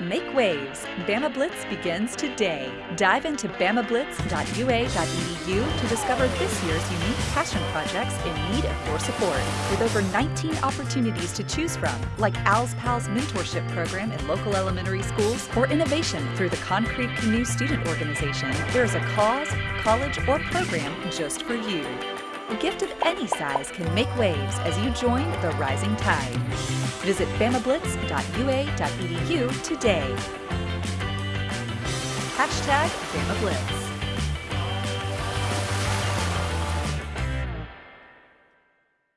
Make waves. Bama Blitz begins today. Dive into bamablitz.ua.edu to discover this year's unique passion projects in need of your support. With over 19 opportunities to choose from, like Al's Pals mentorship program in local elementary schools or innovation through the Concrete Canoe Student Organization, there is a cause, college, or program just for you. A gift of any size can make waves as you join the rising tide. Visit bamablitz.ua.edu today. Hashtag BamaBlitz.